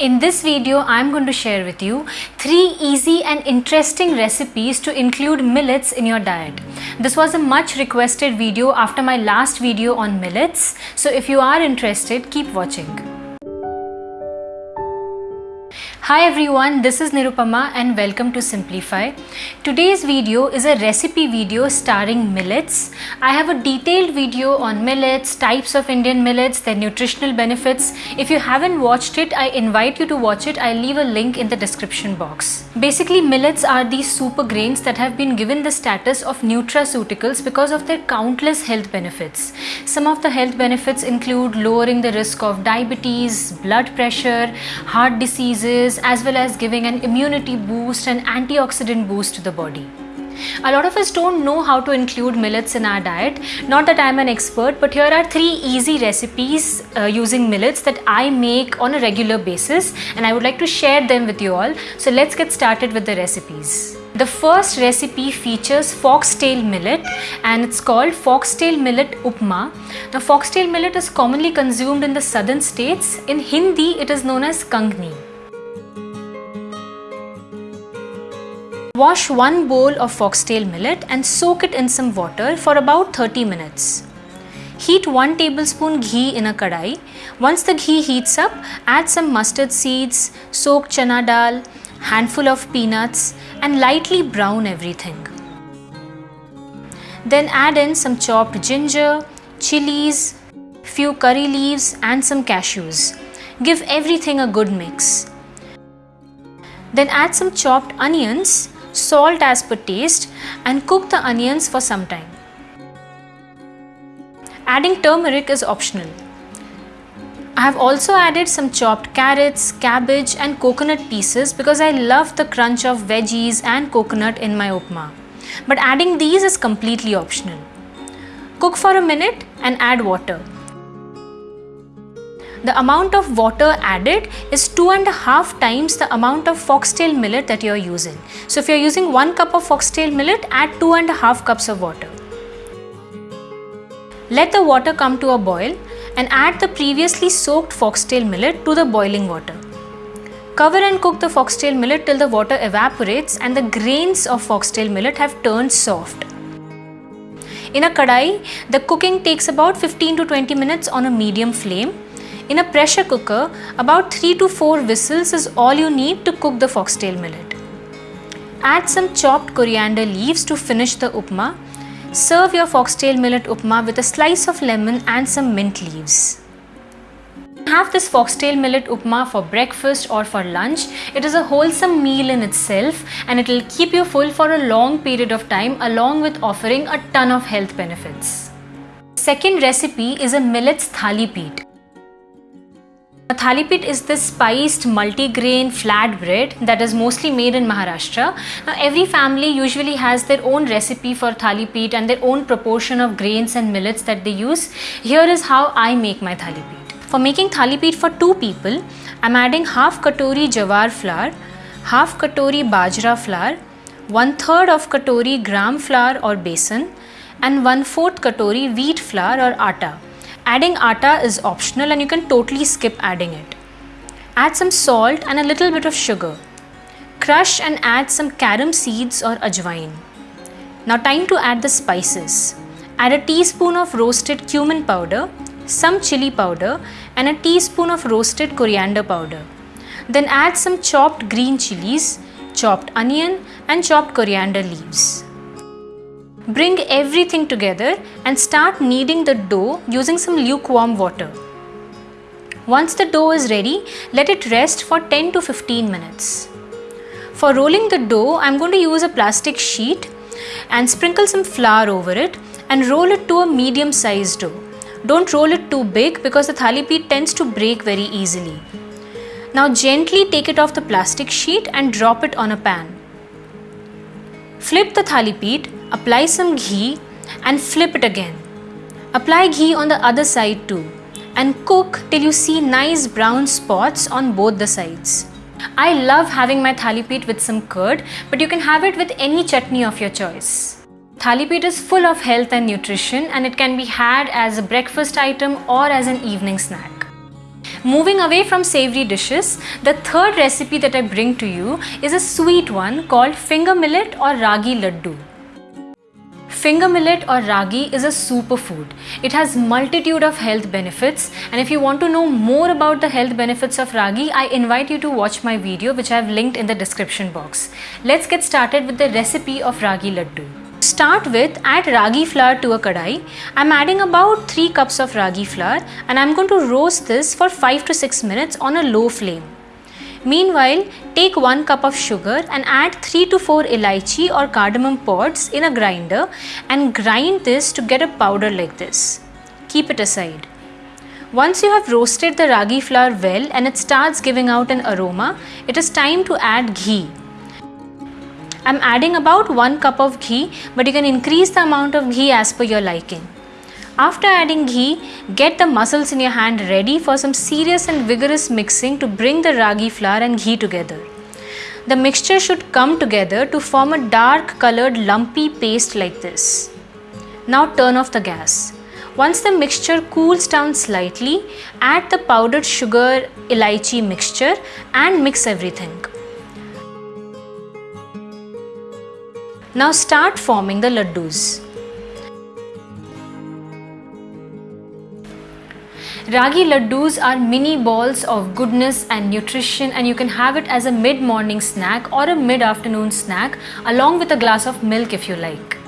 In this video, I'm going to share with you three easy and interesting recipes to include millets in your diet. This was a much requested video after my last video on millets. So if you are interested, keep watching. Hi everyone, this is Nirupama and welcome to Simplify. Today's video is a recipe video starring millets. I have a detailed video on millets, types of Indian millets, their nutritional benefits. If you haven't watched it, I invite you to watch it. I'll leave a link in the description box. Basically, millets are these super grains that have been given the status of nutraceuticals because of their countless health benefits. Some of the health benefits include lowering the risk of diabetes, blood pressure, heart diseases, as well as giving an immunity boost and antioxidant boost to the body. A lot of us don't know how to include millets in our diet. Not that I'm an expert, but here are three easy recipes uh, using millets that I make on a regular basis and I would like to share them with you all. So let's get started with the recipes. The first recipe features foxtail millet and it's called foxtail millet upma. Now foxtail millet is commonly consumed in the southern states. In Hindi it is known as kangni. Wash one bowl of foxtail millet and soak it in some water for about 30 minutes. Heat 1 tablespoon ghee in a kadai. Once the ghee heats up, add some mustard seeds, soaked chana dal, handful of peanuts and lightly brown everything. Then add in some chopped ginger, chilies, few curry leaves and some cashews. Give everything a good mix. Then add some chopped onions salt as per taste and cook the onions for some time. Adding turmeric is optional. I have also added some chopped carrots, cabbage and coconut pieces because I love the crunch of veggies and coconut in my upma. But adding these is completely optional. Cook for a minute and add water the amount of water added is two and a half times the amount of foxtail millet that you are using. So if you are using one cup of foxtail millet, add two and a half cups of water. Let the water come to a boil and add the previously soaked foxtail millet to the boiling water. Cover and cook the foxtail millet till the water evaporates and the grains of foxtail millet have turned soft. In a kadai, the cooking takes about 15 to 20 minutes on a medium flame in a pressure cooker, about 3 to 4 whistles is all you need to cook the foxtail millet. Add some chopped coriander leaves to finish the upma. Serve your foxtail millet upma with a slice of lemon and some mint leaves. Have this foxtail millet upma for breakfast or for lunch. It is a wholesome meal in itself and it will keep you full for a long period of time along with offering a ton of health benefits. Second recipe is a millets thali peet. Thalipeet is this spiced multi-grain flat bread that is mostly made in Maharashtra. Now every family usually has their own recipe for thalipeet and their own proportion of grains and millets that they use. Here is how I make my thalipeet. For making thalipeet for two people, I'm adding half katori jawar flour, half katori bajra flour, one third of katori gram flour or besan, and one fourth katori wheat flour or atta. Adding atta is optional and you can totally skip adding it. Add some salt and a little bit of sugar. Crush and add some carom seeds or ajwain. Now time to add the spices. Add a teaspoon of roasted cumin powder, some chili powder and a teaspoon of roasted coriander powder. Then add some chopped green chilies, chopped onion and chopped coriander leaves. Bring everything together and start kneading the dough using some lukewarm water. Once the dough is ready, let it rest for 10 to 15 minutes. For rolling the dough, I'm going to use a plastic sheet and sprinkle some flour over it and roll it to a medium sized dough. Don't roll it too big because the thali peet tends to break very easily. Now gently take it off the plastic sheet and drop it on a pan. Flip the thali peet Apply some ghee and flip it again. Apply ghee on the other side too and cook till you see nice brown spots on both the sides. I love having my thali peet with some curd but you can have it with any chutney of your choice. Thali peet is full of health and nutrition and it can be had as a breakfast item or as an evening snack. Moving away from savory dishes, the third recipe that I bring to you is a sweet one called finger millet or ragi laddu. Finger millet or ragi is a superfood. It has multitude of health benefits and if you want to know more about the health benefits of ragi, I invite you to watch my video which I have linked in the description box. Let's get started with the recipe of ragi laddu. Start with add ragi flour to a kadai. I'm adding about 3 cups of ragi flour and I'm going to roast this for 5 to 6 minutes on a low flame. Meanwhile, take 1 cup of sugar and add 3 to 4 elaichi or cardamom pods in a grinder and grind this to get a powder like this. Keep it aside. Once you have roasted the ragi flour well and it starts giving out an aroma, it is time to add ghee. I'm adding about 1 cup of ghee but you can increase the amount of ghee as per your liking. After adding ghee, get the muscles in your hand ready for some serious and vigorous mixing to bring the ragi flour and ghee together. The mixture should come together to form a dark colored lumpy paste like this. Now turn off the gas. Once the mixture cools down slightly, add the powdered sugar elaichi mixture and mix everything. Now start forming the laddus. Ragi laddus are mini balls of goodness and nutrition and you can have it as a mid-morning snack or a mid-afternoon snack along with a glass of milk if you like.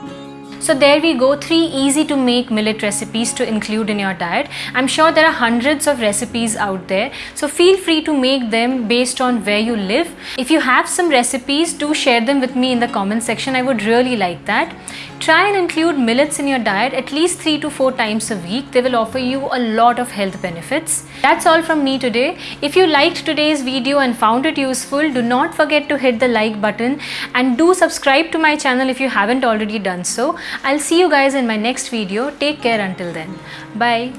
So there we go, three easy to make millet recipes to include in your diet. I'm sure there are hundreds of recipes out there. So feel free to make them based on where you live. If you have some recipes, do share them with me in the comment section. I would really like that. Try and include millets in your diet at least 3 to 4 times a week. They will offer you a lot of health benefits. That's all from me today. If you liked today's video and found it useful, do not forget to hit the like button and do subscribe to my channel if you haven't already done so. I'll see you guys in my next video. Take care until then. Bye.